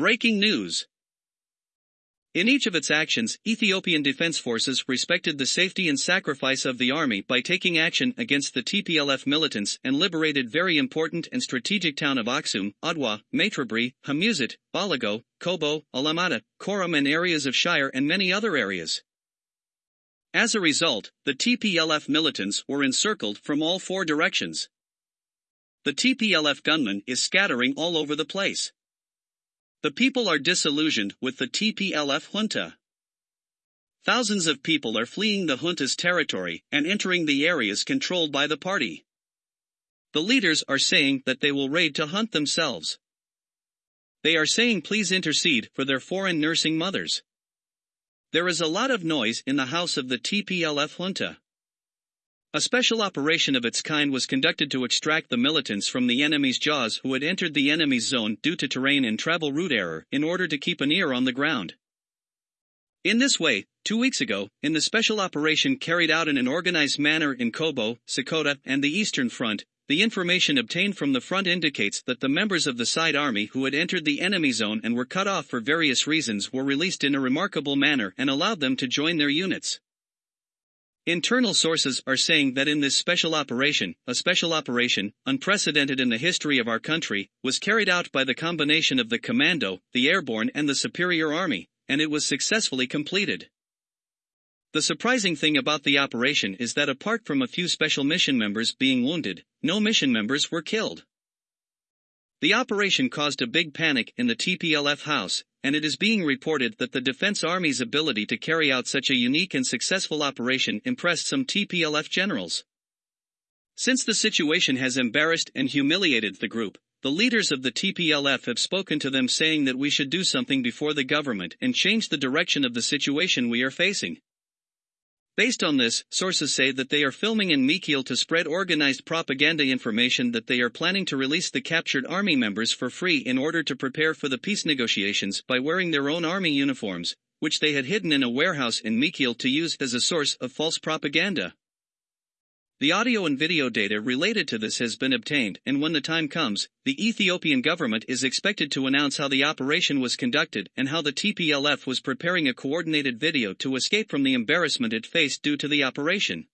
Breaking news. In each of its actions, Ethiopian Defense Forces respected the safety and sacrifice of the army by taking action against the TPLF militants and liberated very important and strategic town of Aksum, Adwa, Maitrebre, Hamusit, Balago, Kobo, Alamata, Koram and areas of Shire and many other areas. As a result, the TPLF militants were encircled from all four directions. The TPLF gunmen is scattering all over the place. The people are disillusioned with the TPLF junta. Thousands of people are fleeing the junta's territory and entering the areas controlled by the party. The leaders are saying that they will raid to hunt themselves. They are saying please intercede for their foreign nursing mothers. There is a lot of noise in the house of the TPLF junta. A special operation of its kind was conducted to extract the militants from the enemy's jaws who had entered the enemy's zone due to terrain and travel route error in order to keep an ear on the ground. In this way, two weeks ago, in the special operation carried out in an organized manner in Kobo, Sakota, and the Eastern Front, the information obtained from the front indicates that the members of the side army who had entered the enemy zone and were cut off for various reasons were released in a remarkable manner and allowed them to join their units. Internal sources are saying that in this special operation, a special operation, unprecedented in the history of our country, was carried out by the combination of the Commando, the Airborne and the Superior Army, and it was successfully completed. The surprising thing about the operation is that apart from a few special mission members being wounded, no mission members were killed. The operation caused a big panic in the TPLF house, and it is being reported that the Defense Army's ability to carry out such a unique and successful operation impressed some TPLF generals. Since the situation has embarrassed and humiliated the group, the leaders of the TPLF have spoken to them saying that we should do something before the government and change the direction of the situation we are facing. Based on this, sources say that they are filming in Mekelle to spread organized propaganda information that they are planning to release the captured army members for free in order to prepare for the peace negotiations by wearing their own army uniforms, which they had hidden in a warehouse in Mekelle to use as a source of false propaganda. The audio and video data related to this has been obtained, and when the time comes, the Ethiopian government is expected to announce how the operation was conducted and how the TPLF was preparing a coordinated video to escape from the embarrassment it faced due to the operation.